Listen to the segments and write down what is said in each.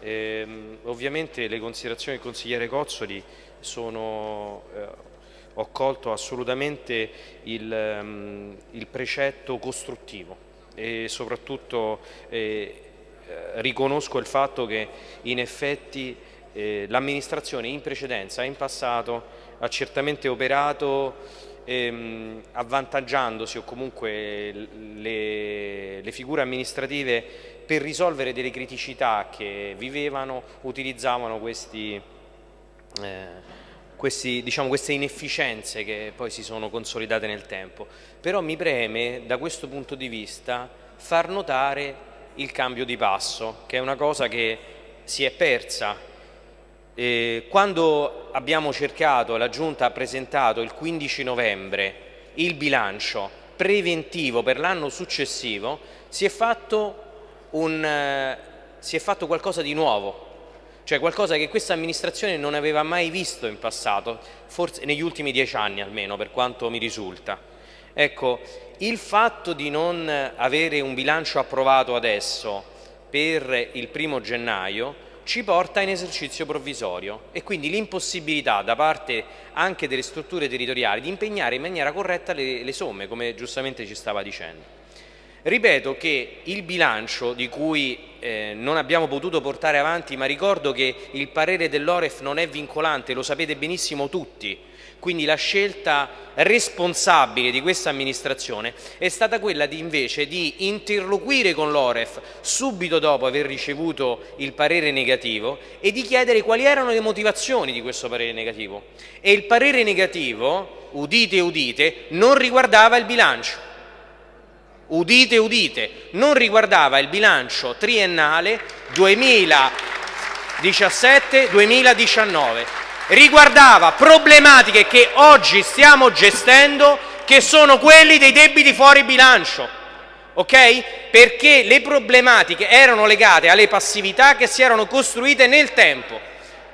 Ehm, ovviamente le considerazioni del consigliere Cozzoli sono, eh, ho colto assolutamente il, um, il, precetto costruttivo e soprattutto eh, eh, riconosco il fatto che in effetti eh, l'amministrazione in precedenza, in passato, ha certamente operato ehm, avvantaggiandosi o comunque le, le figure amministrative per risolvere delle criticità che vivevano utilizzavano questi, eh, questi, diciamo, queste inefficienze che poi si sono consolidate nel tempo. Però mi preme da questo punto di vista far notare il cambio di passo, che è una cosa che si è persa. Eh, quando abbiamo cercato, la Giunta ha presentato il 15 novembre il bilancio preventivo per l'anno successivo, si è fatto un, eh, si è fatto qualcosa di nuovo, cioè qualcosa che questa amministrazione non aveva mai visto in passato, forse negli ultimi dieci anni almeno, per quanto mi risulta. Ecco, il fatto di non avere un bilancio approvato adesso per il primo gennaio ci porta in esercizio provvisorio e quindi l'impossibilità da parte anche delle strutture territoriali di impegnare in maniera corretta le, le somme, come giustamente ci stava dicendo. Ripeto che il bilancio di cui eh, non abbiamo potuto portare avanti, ma ricordo che il parere dell'Oref non è vincolante, lo sapete benissimo tutti, quindi la scelta responsabile di questa amministrazione è stata quella di invece di interloquire con l'Oref subito dopo aver ricevuto il parere negativo e di chiedere quali erano le motivazioni di questo parere negativo. E il parere negativo, udite udite, non riguardava il bilancio udite udite, non riguardava il bilancio triennale 2017-2019, riguardava problematiche che oggi stiamo gestendo che sono quelli dei debiti fuori bilancio. ok? Perché le problematiche erano legate alle passività che si erano costruite nel tempo.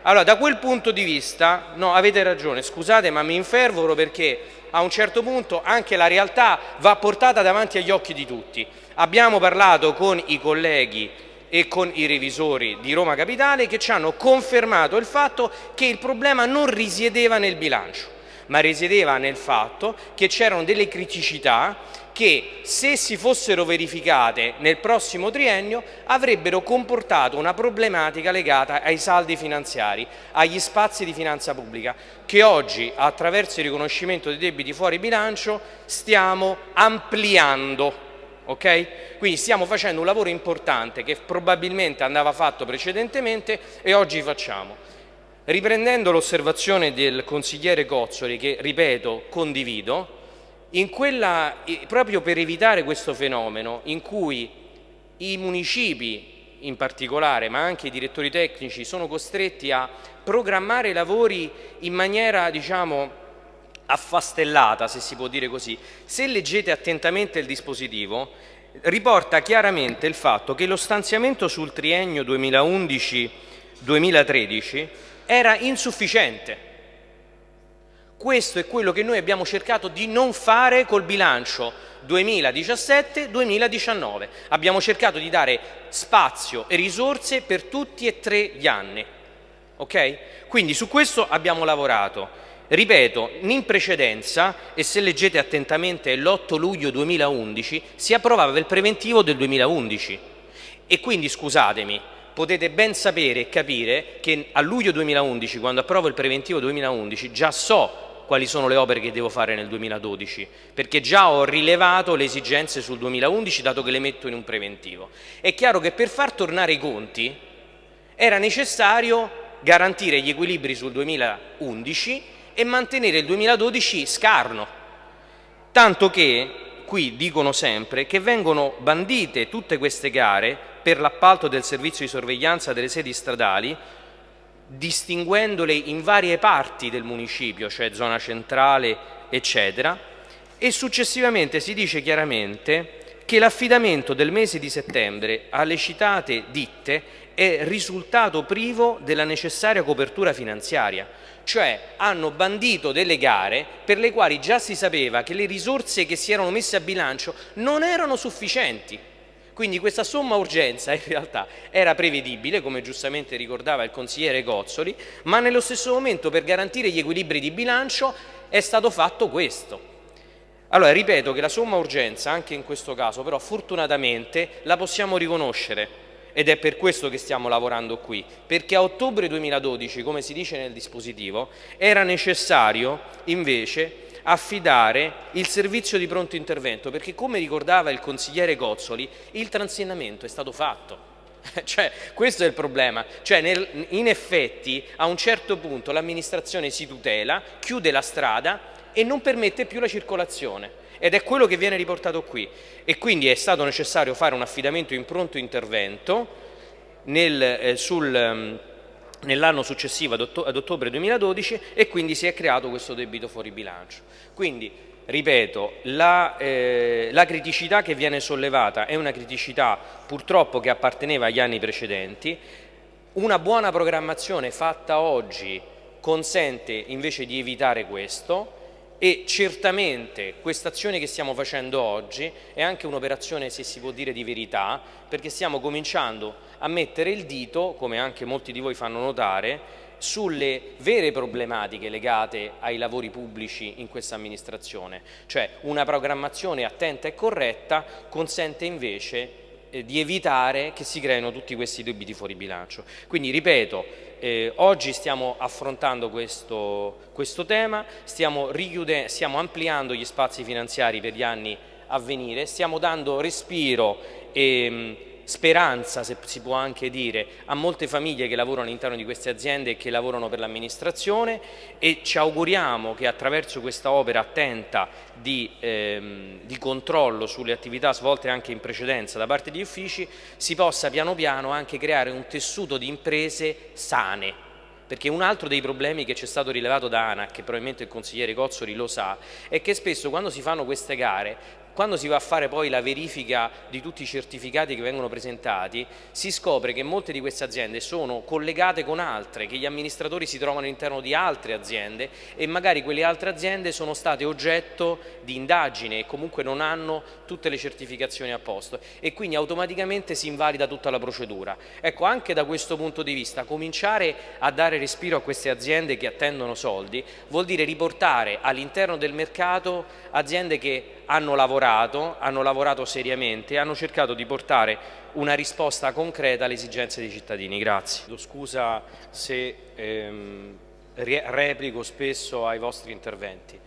Allora, da quel punto di vista, no, avete ragione, scusate ma mi infervoro perché a un certo punto anche la realtà va portata davanti agli occhi di tutti. Abbiamo parlato con i colleghi e con i revisori di Roma Capitale che ci hanno confermato il fatto che il problema non risiedeva nel bilancio, ma risiedeva nel fatto che c'erano delle criticità che se si fossero verificate nel prossimo triennio avrebbero comportato una problematica legata ai saldi finanziari, agli spazi di finanza pubblica che oggi attraverso il riconoscimento dei debiti fuori bilancio stiamo ampliando. Okay? Quindi stiamo facendo un lavoro importante che probabilmente andava fatto precedentemente e oggi facciamo. Riprendendo l'osservazione del consigliere Cozzoli, che ripeto condivido, quella, proprio per evitare questo fenomeno in cui i municipi in particolare, ma anche i direttori tecnici, sono costretti a programmare i lavori in maniera, diciamo, affastellata, se si può dire così. Se leggete attentamente il dispositivo, riporta chiaramente il fatto che lo stanziamento sul triennio 2011-2013 era insufficiente questo è quello che noi abbiamo cercato di non fare col bilancio 2017-2019. Abbiamo cercato di dare spazio e risorse per tutti e tre gli anni. Okay? Quindi su questo abbiamo lavorato. Ripeto, in precedenza, e se leggete attentamente l'8 luglio 2011, si approvava il preventivo del 2011. E quindi, scusatemi, potete ben sapere e capire che a luglio 2011, quando approvo il preventivo 2011, già so quali sono le opere che devo fare nel 2012, perché già ho rilevato le esigenze sul 2011 dato che le metto in un preventivo. È chiaro che per far tornare i conti era necessario garantire gli equilibri sul 2011 e mantenere il 2012 scarno, tanto che qui dicono sempre che vengono bandite tutte queste gare per l'appalto del servizio di sorveglianza delle sedi stradali distinguendole in varie parti del municipio, cioè zona centrale, eccetera, e successivamente si dice chiaramente che l'affidamento del mese di settembre alle citate ditte è risultato privo della necessaria copertura finanziaria, cioè hanno bandito delle gare per le quali già si sapeva che le risorse che si erano messe a bilancio non erano sufficienti Quindi questa somma urgenza in realtà era prevedibile, come giustamente ricordava il consigliere Gozzoli, ma nello stesso momento per garantire gli equilibri di bilancio è stato fatto questo. Allora, ripeto che la somma urgenza, anche in questo caso, però fortunatamente la possiamo riconoscere ed è per questo che stiamo lavorando qui, perché a ottobre 2012, come si dice nel dispositivo, era necessario invece affidare il servizio di pronto intervento, perché come ricordava il consigliere Gozzoli, il transennamento è stato fatto. cioè, questo è il problema. Cioè, nel, in effetti, a un certo punto l'amministrazione si tutela, chiude la strada e non permette più la circolazione. Ed è quello che viene riportato qui. E quindi è stato necessario fare un affidamento in pronto intervento nel, eh, sul... Nell'anno successivo ad, ottobre 2012 e quindi si è creato questo debito fuori bilancio. Quindi, ripeto, la, eh, la, criticità che viene sollevata è una criticità purtroppo che apparteneva agli anni precedenti, una buona programmazione fatta oggi consente invece di evitare questo, e certamente questa azione che stiamo facendo oggi è anche un'operazione, se si può dire, di verità, perché stiamo cominciando a mettere il dito, come anche molti di voi fanno notare, sulle vere problematiche legate ai lavori pubblici in questa amministrazione, cioè una programmazione attenta e corretta consente invece eh, di evitare che si creino tutti questi debiti fuori bilancio. Quindi ripeto, eh, oggi stiamo affrontando questo, questo tema, stiamo, stiamo ampliando gli spazi finanziari per gli anni a venire, stiamo dando respiro e speranza, se si può anche dire, a molte famiglie che lavorano all'interno di queste aziende e che lavorano per l'amministrazione e ci auguriamo che attraverso questa opera attenta di, ehm, di, controllo sulle attività svolte anche in precedenza da parte degli uffici si possa piano piano anche creare un tessuto di imprese sane. Perché un altro dei problemi che ci è stato rilevato da ANAC, che probabilmente il consigliere Cozzoli lo sa, è che spesso quando si fanno queste gare quando si va a fare poi la verifica di tutti i certificati che vengono presentati, si scopre che molte di queste aziende sono collegate con altre, che gli amministratori si trovano all'interno di altre aziende e magari quelle altre aziende sono state oggetto di indagine e comunque non hanno tutte le certificazioni a posto e quindi automaticamente si invalida tutta la procedura. Ecco, anche da questo punto di vista, cominciare a dare respiro a queste aziende che attendono soldi vuol dire riportare all'interno del mercato aziende che hanno lavorato, hanno lavorato seriamente hanno cercato di portare una risposta concreta alle esigenze dei cittadini. Grazie. Scusa se ehm, replico spesso ai vostri interventi,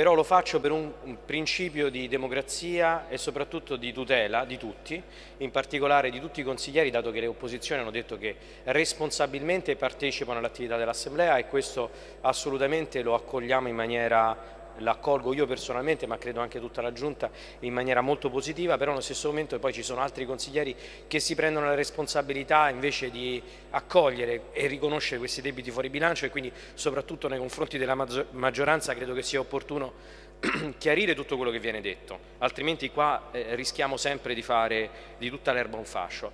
però lo faccio per un, principio di democrazia e soprattutto di tutela di tutti, in particolare di tutti i consiglieri, dato che le opposizioni hanno detto che responsabilmente partecipano all'attività dell'Assemblea e questo assolutamente lo accogliamo in maniera l'accolgo io personalmente ma credo anche tutta la Giunta in maniera molto positiva, però allo stesso momento poi ci sono altri consiglieri che si prendono la responsabilità invece di accogliere e riconoscere questi debiti fuori bilancio e quindi soprattutto nei confronti della maggioranza credo che sia opportuno chiarire tutto quello che viene detto, altrimenti qua eh, rischiamo sempre di fare di tutta l'erba un fascio.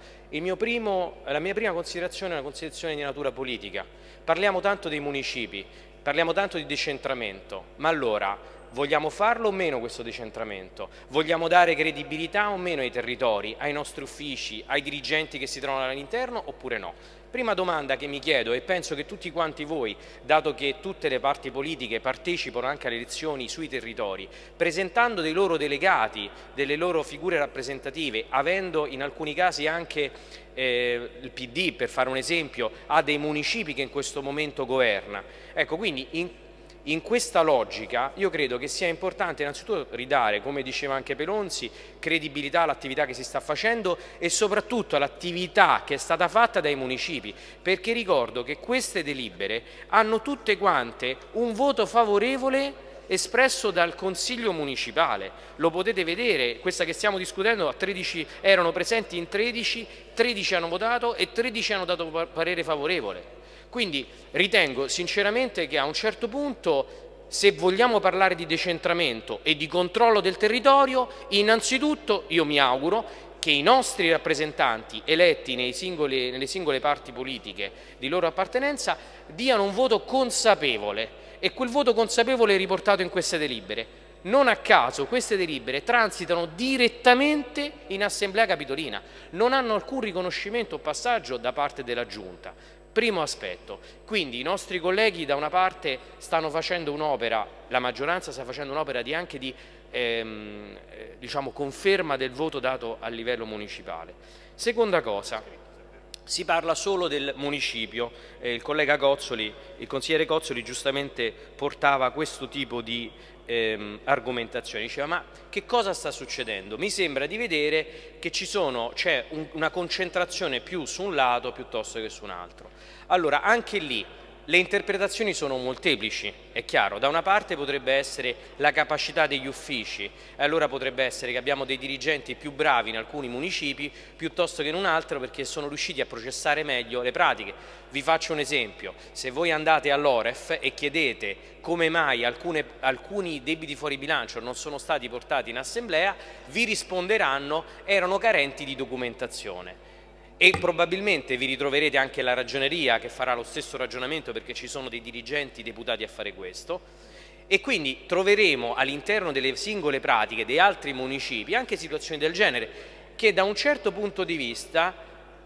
Primo, la mia prima considerazione è una considerazione di natura politica. Parliamo tanto dei municipi, Parliamo tanto di decentramento, ma allora vogliamo farlo o meno questo decentramento? Vogliamo dare credibilità o meno ai territori, ai nostri uffici, ai dirigenti che si trovano all'interno oppure no? Prima domanda che mi chiedo e penso che tutti quanti voi, dato che tutte le parti politiche partecipano anche alle elezioni sui territori, presentando dei loro delegati, delle loro figure rappresentative, avendo in alcuni casi anche eh, il PD, per fare un esempio, ha dei municipi che in questo momento governa. Ecco, quindi in in questa logica io credo che sia importante innanzitutto ridare, come diceva anche Pelonzi, credibilità all'attività che si sta facendo e soprattutto all'attività che è stata fatta dai municipi, perché ricordo che queste delibere hanno tutte quante un voto favorevole espresso dal Consiglio Municipale. Lo potete vedere, questa che stiamo discutendo, 13, erano presenti in 13, 13 hanno votato e 13 hanno dato parere favorevole. Quindi ritengo sinceramente che a un certo punto se vogliamo parlare di decentramento e di controllo del territorio, innanzitutto io mi auguro che i nostri rappresentanti eletti singoli, nelle singole parti politiche di loro appartenenza diano un voto consapevole e quel voto consapevole è riportato in queste delibere Non a caso queste delibere transitano direttamente in Assemblea Capitolina, non hanno alcun riconoscimento o passaggio da parte della Giunta. Primo aspetto, quindi i nostri colleghi da una parte stanno facendo un'opera, la maggioranza sta facendo un'opera di anche di ehm, eh, diciamo, conferma del voto dato a livello municipale. Seconda cosa, si parla solo del municipio, eh, il collega Cozzoli, il consigliere Cozzoli giustamente portava questo tipo di ehm, argomentazioni, diceva ma che cosa sta succedendo? Mi sembra di vedere che c'è un, una concentrazione più su un lato piuttosto che su un altro. Allora anche lì le interpretazioni sono molteplici, è chiaro, da una parte potrebbe essere la capacità degli uffici, e allora potrebbe essere che abbiamo dei dirigenti più bravi in alcuni municipi piuttosto che in un altro perché sono riusciti a processare meglio le pratiche. Vi faccio un esempio, se voi andate all'Oref e chiedete come mai alcune, alcuni debiti fuori bilancio non sono stati portati in assemblea, vi risponderanno erano carenti di documentazione e probabilmente vi ritroverete anche la ragioneria che farà lo stesso ragionamento perché ci sono dei dirigenti deputati a fare questo. E quindi troveremo all'interno delle singole pratiche dei altri municipi anche situazioni del genere che da un certo punto di vista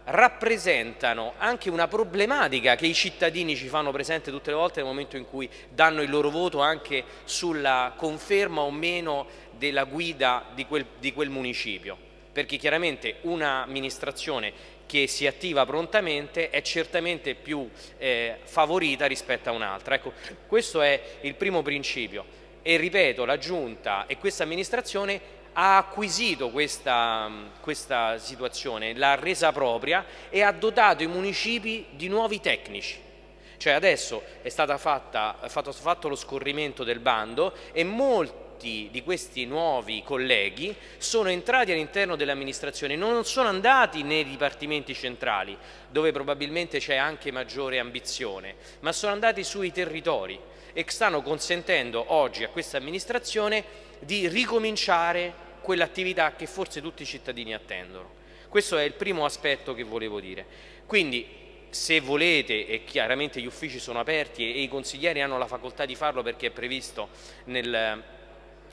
rappresentano anche una problematica che i cittadini ci fanno presente tutte le volte nel momento in cui danno il loro voto anche sulla conferma o meno della guida di quel, di quel municipio perché chiaramente un'amministrazione che si attiva prontamente è certamente più eh, favorita rispetto a un'altra. Ecco, questo è il primo principio e ripeto, la Giunta e questa amministrazione ha acquisito questa, questa situazione, l'ha resa propria e ha dotato i municipi di nuovi tecnici. Cioè adesso è stato fatto, fatto lo scorrimento del bando e molti molti di questi nuovi colleghi sono entrati all'interno dell'amministrazione, non sono andati nei dipartimenti centrali, dove probabilmente c'è anche maggiore ambizione, ma sono andati sui territori e stanno consentendo oggi a questa amministrazione di ricominciare quell'attività che forse tutti i cittadini attendono. Questo è il primo aspetto che volevo dire. Quindi se volete, e chiaramente gli uffici sono aperti e i consiglieri hanno la facoltà di farlo perché è previsto nel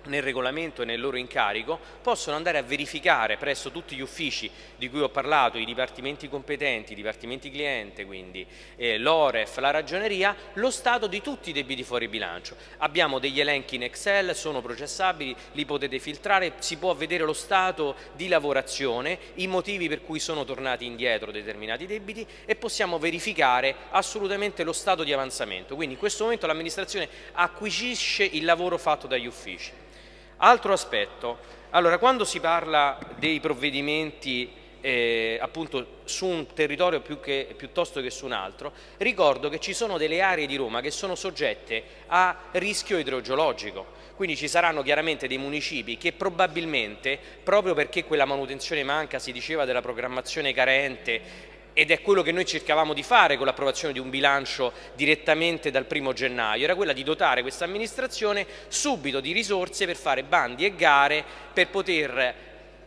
nel regolamento e nel loro incarico possono andare a verificare presso tutti gli uffici di cui ho parlato, i dipartimenti competenti, i dipartimenti cliente, quindi eh, l'OREF, la ragioneria, lo stato di tutti i debiti fuori bilancio. Abbiamo degli elenchi in Excel, sono processabili, li potete filtrare, si può vedere lo stato di lavorazione, i motivi per cui sono tornati indietro determinati debiti e possiamo verificare assolutamente lo stato di avanzamento. Quindi in questo momento l'amministrazione acquisisce il lavoro fatto dagli uffici. Altro aspetto, allora quando si parla dei provvedimenti eh, appunto su un territorio che, piuttosto che su un altro, ricordo che ci sono delle aree di Roma che sono soggette a rischio idrogeologico, quindi ci saranno chiaramente dei municipi che probabilmente, proprio perché quella manutenzione manca, si diceva della programmazione carente, ed è quello che noi cercavamo di fare con l'approvazione di un bilancio direttamente dal primo gennaio, era quella di dotare questa amministrazione subito di risorse per fare bandi e gare per poter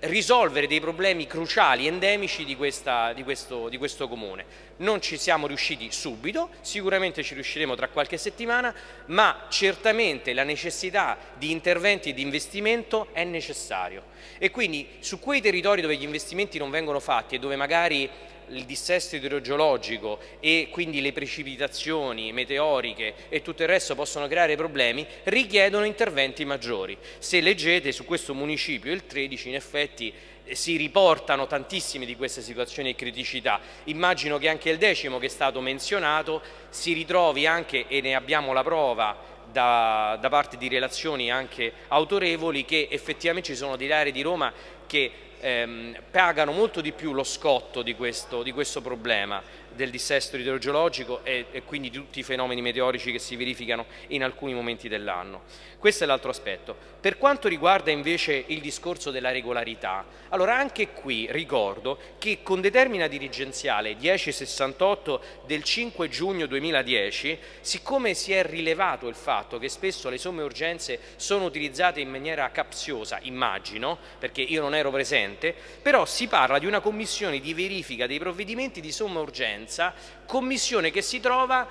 risolvere dei problemi cruciali, endemici di, questa, di, questo, di, questo, comune. Non ci siamo riusciti subito, sicuramente ci riusciremo tra qualche settimana, ma certamente la necessità di interventi e di investimento è necessario. E quindi su quei territori dove gli investimenti non vengono fatti e dove magari il dissesto idrogeologico e quindi le precipitazioni meteoriche e tutto il resto possono creare problemi, richiedono interventi maggiori. Se leggete su questo municipio, il 13, in effetti eh, si riportano tantissime di queste situazioni di criticità. Immagino che anche il decimo che è stato menzionato si ritrovi anche, e ne abbiamo la prova, da, da parte di relazioni anche autorevoli, che effettivamente ci sono delle aree di Roma che ehm, pagano molto di più lo scotto di questo, di questo problema del dissesto idrogeologico e, e, quindi di tutti i fenomeni meteorici che si verificano in alcuni momenti dell'anno. Questo è l'altro aspetto. Per quanto riguarda invece il discorso della regolarità, allora anche qui ricordo che con determina dirigenziale 1068 del 5 giugno 2010, siccome si è rilevato il fatto che spesso le somme urgenze sono utilizzate in maniera capziosa, immagino, perché io non ero presente, però si parla di una commissione di verifica dei provvedimenti di somma urgenza Presidenza, commissione che si trova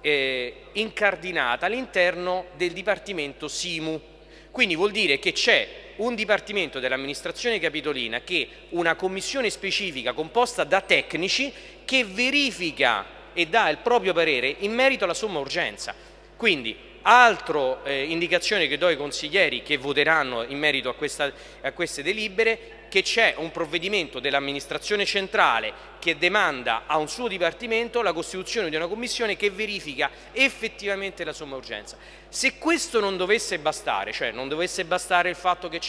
eh, incardinata all'interno del Dipartimento SIMU. Quindi vuol dire che c'è un dipartimento dell'amministrazione capitolina che una commissione specifica composta da tecnici che verifica e dà il proprio parere in merito alla somma urgenza. Quindi Altra eh, indicazione che do ai consiglieri che voteranno in merito a, questa, a queste delibere che c'è un provvedimento dell'amministrazione centrale che demanda a un suo dipartimento la costituzione di una commissione che verifica effettivamente la somma urgenza. Se questo non dovesse bastare, cioè non dovesse bastare il fatto che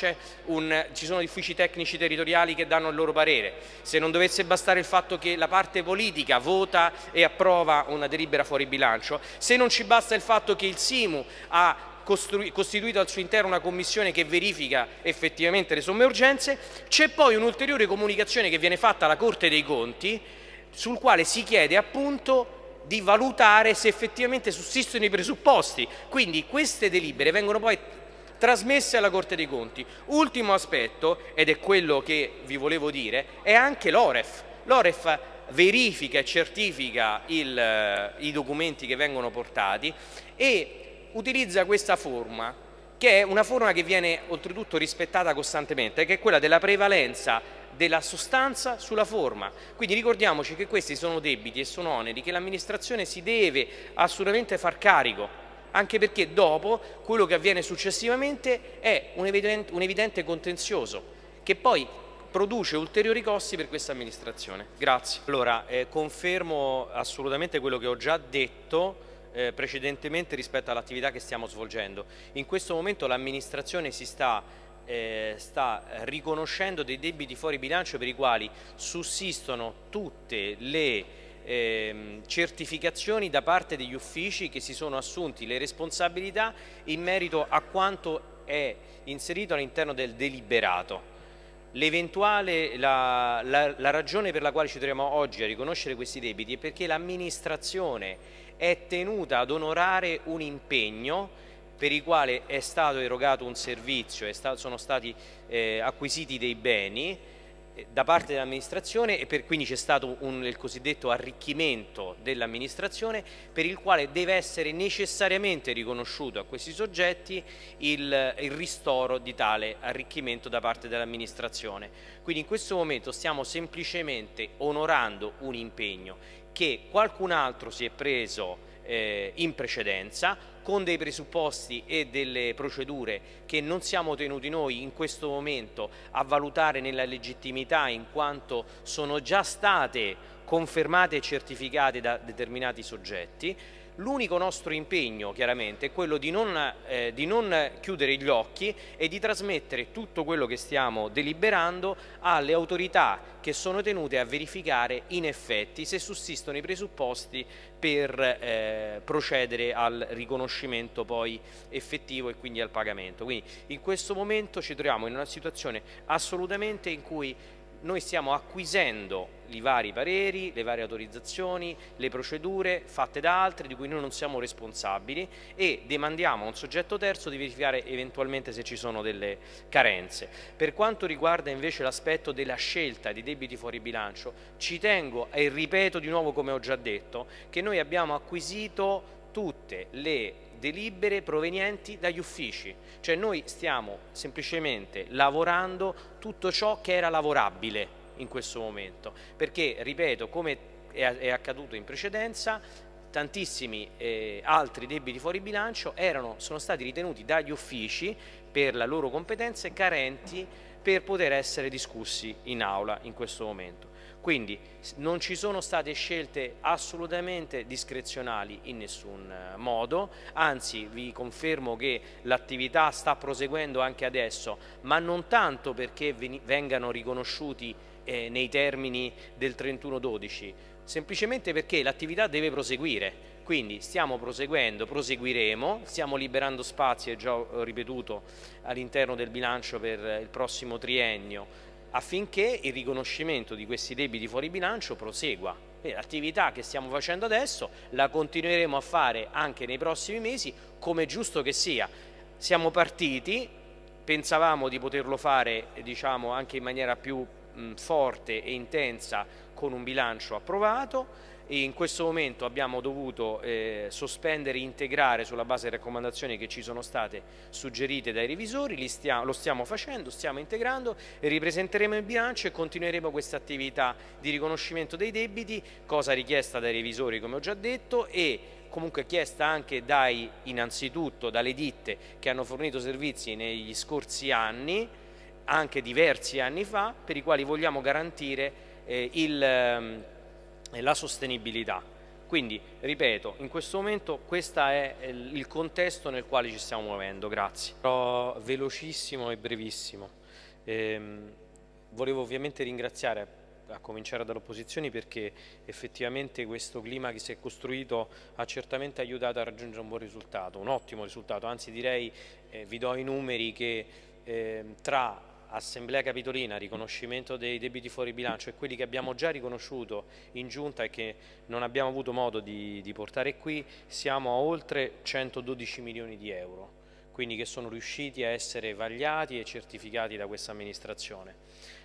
un, ci sono uffici tecnici territoriali che danno il loro parere, se non dovesse bastare il fatto che la parte politica vota e approva una delibera fuori bilancio, se non ci basta il fatto che il SIMU ha costituito al suo interno una commissione che verifica effettivamente le somme urgenze, c'è poi un'ulteriore comunicazione che viene fatta alla Corte dei Conti sul quale si chiede appunto di valutare se effettivamente sussistono i presupposti, quindi queste delibere vengono poi trasmesse alla Corte dei Conti. Ultimo aspetto, ed è quello che vi volevo dire, è anche l'OREF. L'OREF verifica e certifica il, eh, i documenti che vengono portati e utilizza questa forma, che è una forma che viene oltretutto rispettata costantemente, che è quella della prevalenza della sostanza sulla forma. Quindi ricordiamoci che questi sono debiti e sono oneri che l'amministrazione si deve assolutamente far carico, anche perché dopo quello che avviene successivamente è un evidente, un evidente contenzioso, che poi produce ulteriori costi per questa amministrazione. Grazie. Allora, eh, confermo assolutamente quello che ho già detto, eh, precedentemente rispetto all'attività che stiamo svolgendo. In questo momento l'amministrazione si sta, eh, sta riconoscendo dei debiti fuori bilancio per i quali sussistono tutte le eh, certificazioni da parte degli uffici che si sono assunti le responsabilità in merito a quanto è inserito all'interno del deliberato. L'eventuale, la, la, la ragione per la quale ci troviamo oggi a riconoscere questi debiti è perché l'amministrazione è tenuta ad onorare un impegno per il quale è stato erogato un servizio, sta, sono stati eh, acquisiti dei beni eh, da parte dell'amministrazione e per, quindi c'è stato un, il cosiddetto arricchimento dell'amministrazione per il quale deve essere necessariamente riconosciuto a questi soggetti il, il ristoro di tale arricchimento da parte dell'amministrazione. Quindi in questo momento stiamo semplicemente onorando un impegno che qualcun altro si è preso eh, in precedenza con dei presupposti e delle procedure che non siamo tenuti noi in questo momento a valutare nella legittimità in quanto sono già state confermate e certificate da determinati soggetti L'unico nostro impegno chiaramente è quello di non, eh, di non, chiudere gli occhi e di trasmettere tutto quello che stiamo deliberando alle autorità che sono tenute a verificare in effetti se sussistono i presupposti per eh, procedere al riconoscimento poi effettivo e quindi al pagamento. Quindi in questo momento ci troviamo in una situazione assolutamente in cui noi stiamo acquisendo i vari pareri, le varie autorizzazioni, le procedure fatte da altri di cui noi non siamo responsabili e demandiamo a un soggetto terzo di verificare eventualmente se ci sono delle carenze. Per quanto riguarda invece l'aspetto della scelta di debiti fuori bilancio, ci tengo e ripeto di nuovo come ho già detto che noi abbiamo acquisito tutte le delibere provenienti dagli uffici, cioè noi stiamo semplicemente lavorando tutto ciò che era lavorabile in questo momento, perché ripeto come è accaduto in precedenza tantissimi eh, altri debiti fuori bilancio erano, sono stati ritenuti dagli uffici per la loro competenze carenti per poter essere discussi in aula in questo momento. Quindi non ci sono state scelte assolutamente discrezionali in nessun eh, modo, anzi vi confermo che l'attività sta proseguendo anche adesso, ma non tanto perché vengano riconosciuti eh, nei termini del 31-12, semplicemente perché l'attività deve proseguire. Quindi stiamo proseguendo, proseguiremo, stiamo liberando spazi, è già ripetuto, all'interno del bilancio per il prossimo triennio affinché il riconoscimento di questi debiti fuori bilancio prosegua. L'attività che stiamo facendo adesso la continueremo a fare anche nei prossimi mesi come giusto che sia. Siamo partiti, pensavamo di poterlo fare diciamo, anche in maniera più mh, forte e intensa con un bilancio approvato, in questo momento abbiamo dovuto eh, sospendere e integrare sulla base delle raccomandazioni che ci sono state suggerite dai revisori, stiamo, lo stiamo facendo, stiamo integrando e ripresenteremo il bilancio e continueremo questa attività di riconoscimento dei debiti, cosa richiesta dai revisori come ho già detto e comunque chiesta anche dai, innanzitutto dalle ditte che hanno fornito servizi negli scorsi anni, anche diversi anni fa, per i quali vogliamo garantire eh, il... Ehm, la sostenibilità. Quindi, ripeto, in questo momento questo è il contesto nel quale ci stiamo muovendo, grazie. Però velocissimo e brevissimo. Ehm, volevo ovviamente ringraziare a cominciare dall'opposizione perché effettivamente questo clima che si è costruito ha certamente aiutato a raggiungere un buon risultato, un ottimo risultato, anzi direi, eh, vi do i numeri che eh, tra Assemblea Capitolina, riconoscimento dei debiti fuori bilancio e quelli che abbiamo già riconosciuto in giunta e che non abbiamo avuto modo di, di portare qui, siamo a oltre 112 milioni di euro, quindi che sono riusciti a essere vagliati e certificati da questa amministrazione.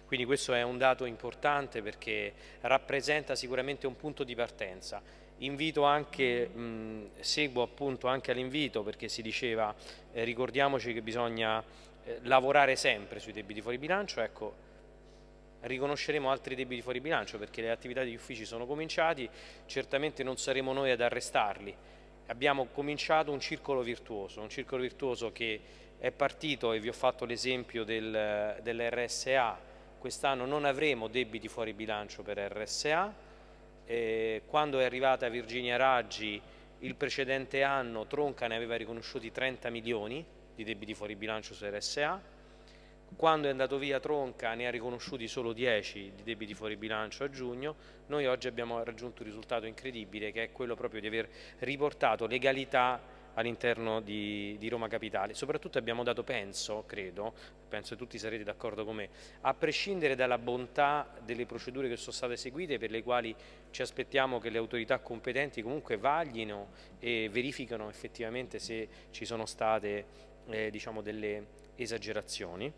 Quindi questo è un dato importante perché rappresenta sicuramente un punto di partenza. Invito anche, mh, seguo appunto anche all'invito perché si diceva, eh, ricordiamoci che bisogna eh, lavorare sempre sui debiti fuori bilancio, ecco, riconosceremo altri debiti fuori bilancio perché le attività degli uffici sono cominciati, certamente non saremo noi ad arrestarli. Abbiamo cominciato un circolo virtuoso, un circolo virtuoso che è partito e vi ho fatto l'esempio del, dell'RSA, quest'anno non avremo debiti fuori bilancio per RSA, eh, quando è arrivata Virginia Raggi il precedente anno Tronca ne aveva riconosciuti 30 milioni, di debiti fuori bilancio su RSA, quando è andato via Tronca ne ha riconosciuti solo 10 di debiti fuori bilancio a giugno, noi oggi abbiamo raggiunto un risultato incredibile che è quello proprio di aver riportato legalità all'interno di, di, Roma Capitale. Soprattutto abbiamo dato, penso, credo, penso che tutti sarete d'accordo con me, a prescindere dalla bontà delle procedure che sono state eseguite per le quali ci aspettiamo che le autorità competenti comunque vaglino e verificano effettivamente se ci sono state eh, diciamo delle esagerazioni,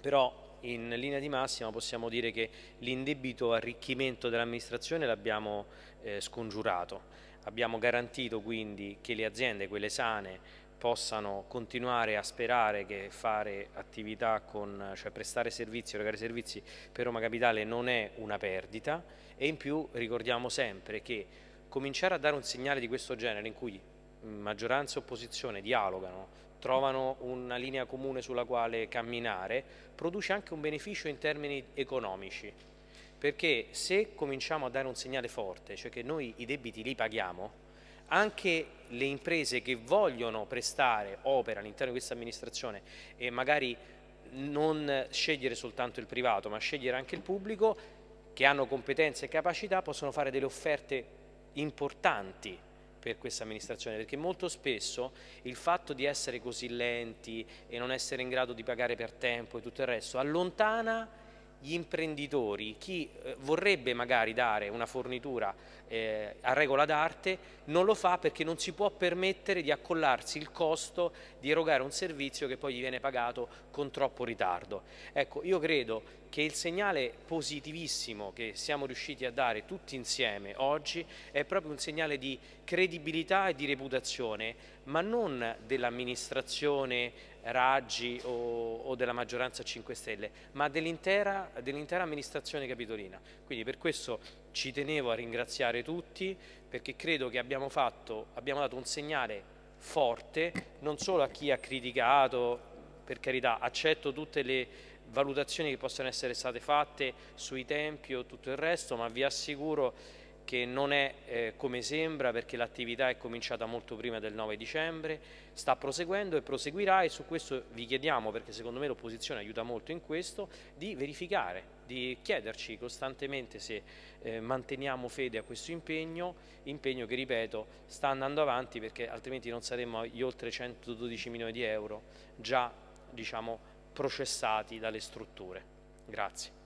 però in linea di massima possiamo dire che l'indebito arricchimento dell'amministrazione l'abbiamo eh, scongiurato. Abbiamo garantito quindi che le aziende, quelle sane, possano continuare a sperare che fare attività con, cioè prestare servizi, erogare servizi per Roma Capitale non è una perdita e in più ricordiamo sempre che cominciare a dare un segnale di questo genere in cui maggioranza e opposizione dialogano, trovano una linea comune sulla quale camminare, produce anche un beneficio in termini economici, perché se cominciamo a dare un segnale forte, cioè che noi i debiti li paghiamo, anche le imprese che vogliono prestare opera all'interno di questa amministrazione e magari non scegliere soltanto il privato ma scegliere anche il pubblico che hanno competenze e capacità possono fare delle offerte importanti per questa amministrazione perché molto spesso il fatto di essere così lenti e non essere in grado di pagare per tempo e tutto il resto allontana gli imprenditori, chi eh, vorrebbe magari dare una fornitura eh, a regola d'arte, non lo fa perché non si può permettere di accollarsi il costo di erogare un servizio che poi gli viene pagato con troppo ritardo. Ecco, io credo che il segnale positivissimo che siamo riusciti a dare tutti insieme oggi è proprio un segnale di credibilità e di reputazione, ma non dell'amministrazione Raggi o, o, della maggioranza 5 Stelle, ma dell'intera dell amministrazione capitolina. Quindi per questo ci tenevo a ringraziare tutti perché credo che abbiamo, fatto, abbiamo dato un segnale forte non solo a chi ha criticato, per carità accetto tutte le valutazioni che possono essere state fatte sui tempi o tutto il resto, ma vi assicuro che non è eh, come sembra perché l'attività è cominciata molto prima del 9 dicembre, sta proseguendo e proseguirà e su questo vi chiediamo, perché secondo me l'opposizione aiuta molto in questo, di verificare, di chiederci costantemente se eh, manteniamo fede a questo impegno, impegno che ripeto sta andando avanti perché altrimenti non saremmo agli oltre 112 milioni di euro già diciamo, processati dalle strutture. Grazie.